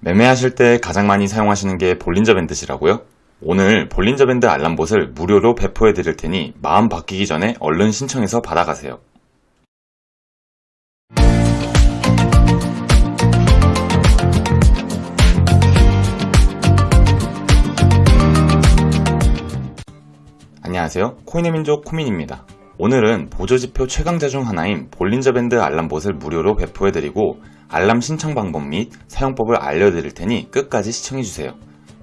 매매하실 때 가장 많이 사용하시는 게 볼린저 밴드시라고요? 오늘 볼린저 밴드 알람봇을 무료로 배포해 드릴 테니 마음 바뀌기 전에 얼른 신청해서 받아가세요. 안녕하세요. 코인의 민족 코민입니다. 오늘은 보조지표 최강자 중 하나인 볼린저 밴드 알람봇을 무료로 배포해드리고 알람 신청 방법 및 사용법을 알려드릴 테니 끝까지 시청해주세요.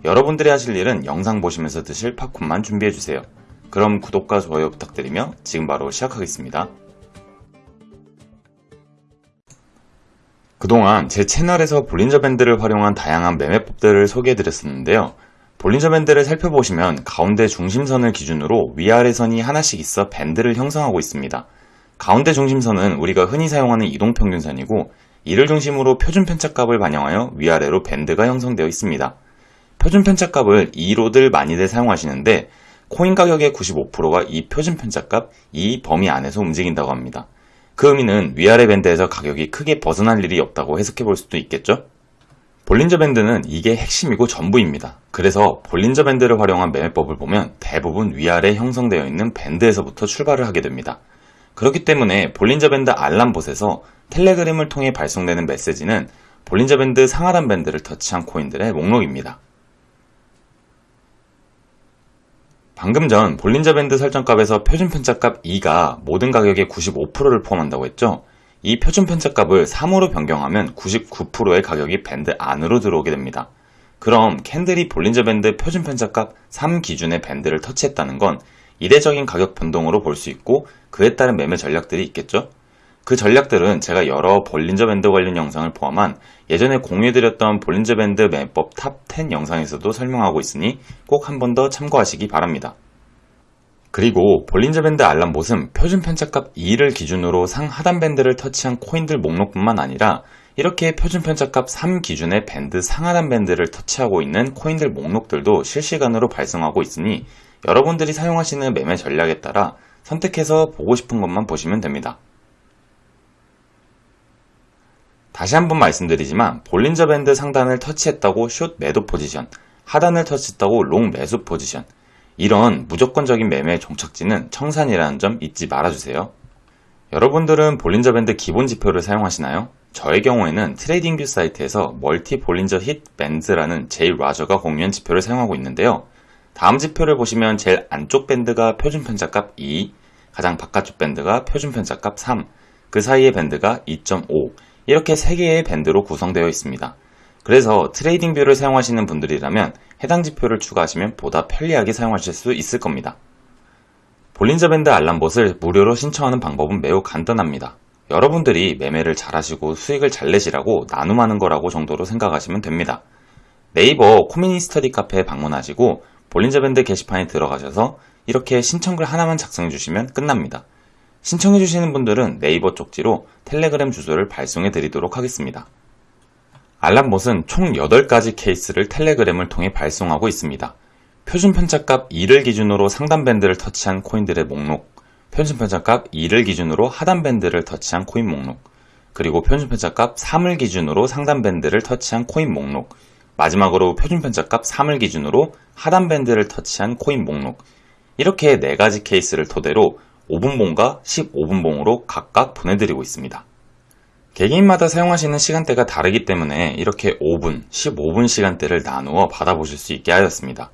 여러분들이 하실 일은 영상 보시면서 드실 팝콘만 준비해주세요. 그럼 구독과 좋아요 부탁드리며 지금 바로 시작하겠습니다. 그동안 제 채널에서 볼린저 밴드를 활용한 다양한 매매법들을 소개해드렸었는데요. 볼린저 밴드를 살펴보시면 가운데 중심선을 기준으로 위아래 선이 하나씩 있어 밴드를 형성하고 있습니다. 가운데 중심선은 우리가 흔히 사용하는 이동평균선이고 이를 중심으로 표준 편차값을 반영하여 위아래로 밴드가 형성되어 있습니다. 표준 편차값을 2로들 많이들 사용하시는데 코인 가격의 95%가 이 표준 편차값, 이 범위 안에서 움직인다고 합니다. 그 의미는 위아래 밴드에서 가격이 크게 벗어날 일이 없다고 해석해 볼 수도 있겠죠? 볼린저 밴드는 이게 핵심이고 전부입니다. 그래서 볼린저 밴드를 활용한 매매법을 보면 대부분 위아래 형성되어 있는 밴드에서부터 출발을 하게 됩니다. 그렇기 때문에 볼린저 밴드 알람봇에서 텔레그램을 통해 발송되는 메시지는 볼린저 밴드 상하단 밴드를 터치한 코인들의 목록입니다. 방금 전 볼린저 밴드 설정값에서 표준 편차값 2가 모든 가격의 95%를 포함한다고 했죠? 이 표준 편차값을 3으로 변경하면 99%의 가격이 밴드 안으로 들어오게 됩니다. 그럼 candle이 볼린저 밴드 표준 편차값 3 기준의 밴드를 터치했다는 건 이례적인 가격 변동으로 볼 수 있고 그에 따른 매매 전략들이 있겠죠? 그 전략들은 제가 여러 볼린저 밴드 관련 영상을 포함한 예전에 공유해드렸던 볼린저 밴드 매매법 top 10 영상에서도 설명하고 있으니 꼭 한 번 더 참고하시기 바랍니다. 그리고 볼린저 밴드 알람봇은 표준 편차값 2를 기준으로 상 하단 밴드를 터치한 코인들 목록뿐만 아니라 이렇게 표준 편차값 3 기준의 밴드 상하단 밴드를 터치하고 있는 코인들 목록들도 실시간으로 발송하고 있으니 여러분들이 사용하시는 매매 전략에 따라 선택해서 보고 싶은 것만 보시면 됩니다. 다시 한번 말씀드리지만 볼린저 밴드 상단을 터치했다고 숏 매도 포지션, 하단을 터치했다고 long 매수 포지션 이런 무조건적인 매매 종착지는 청산이라는 점 잊지 말아주세요. 여러분들은 볼린저 밴드 기본 지표를 사용하시나요? 저의 경우에는 트레이딩뷰 사이트에서 Multi Bollinger Heat Band라는 제일 라저가 공유한 지표를 사용하고 있는데요. 다음 지표를 보시면 제일 안쪽 밴드가 표준 편차값 2, 가장 바깥쪽 밴드가 표준 편차값 3, 그 사이의 밴드가 2.5 이렇게 3개의 밴드로 구성되어 있습니다. 그래서 TradingView를 사용하시는 분들이라면 해당 지표를 추가하시면 보다 편리하게 사용하실 수 있을 겁니다. 볼린저 밴드 알람봇을 무료로 신청하는 방법은 매우 간단합니다. 여러분들이 매매를 잘하시고 수익을 잘 내시라고 나눔하는 거라고 정도로 생각하시면 됩니다. 네이버 코미니 스터디 카페에 방문하시고 볼린저 밴드 게시판에 들어가셔서 이렇게 신청글 하나만 작성해 주시면 끝납니다. 신청해 주시는 분들은 네이버 쪽지로 텔레그램 주소를 발송해 드리도록 하겠습니다. 알람봇은 총 8가지 케이스를 텔레그램을 통해 발송하고 있습니다. 표준 편차값 2를 기준으로 상단 밴드를 터치한 코인들의 목록, 표준 편차값 2를 기준으로 하단 밴드를 터치한 코인 목록, 그리고 표준 편차값 3을 기준으로 상단 밴드를 터치한 코인 목록, 마지막으로 표준 편차값 3을 기준으로 하단 밴드를 터치한 코인 목록, 이렇게 4가지 케이스를 토대로 5분봉과 15분봉으로 각각 보내드리고 있습니다. 개개인마다 사용하시는 시간대가 다르기 때문에 이렇게 5분, 15분 시간대를 나누어 받아보실 수 있게 하였습니다.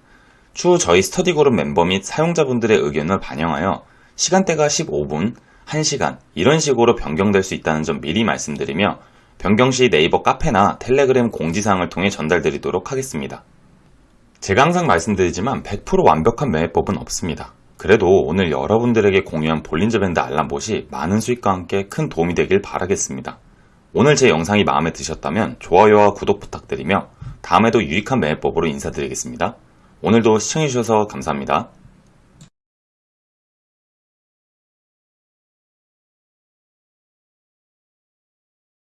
추후 저희 스터디 그룹 멤버 및 사용자분들의 의견을 반영하여 시간대가 15분, 1시간 이런 식으로 변경될 수 있다는 점 미리 말씀드리며 변경 시 네이버 카페나 텔레그램 공지사항을 통해 전달드리도록 하겠습니다. 제가 항상 말씀드리지만 100% 완벽한 매매법은 없습니다. 그래도 오늘 여러분들에게 공유한 볼린저 밴드 알람봇이 많은 수익과 함께 큰 도움이 되길 바라겠습니다. 오늘 제 영상이 마음에 드셨다면 좋아요와 구독 부탁드리며 다음에도 유익한 매매법으로 인사드리겠습니다. 오늘도 시청해주셔서 감사합니다.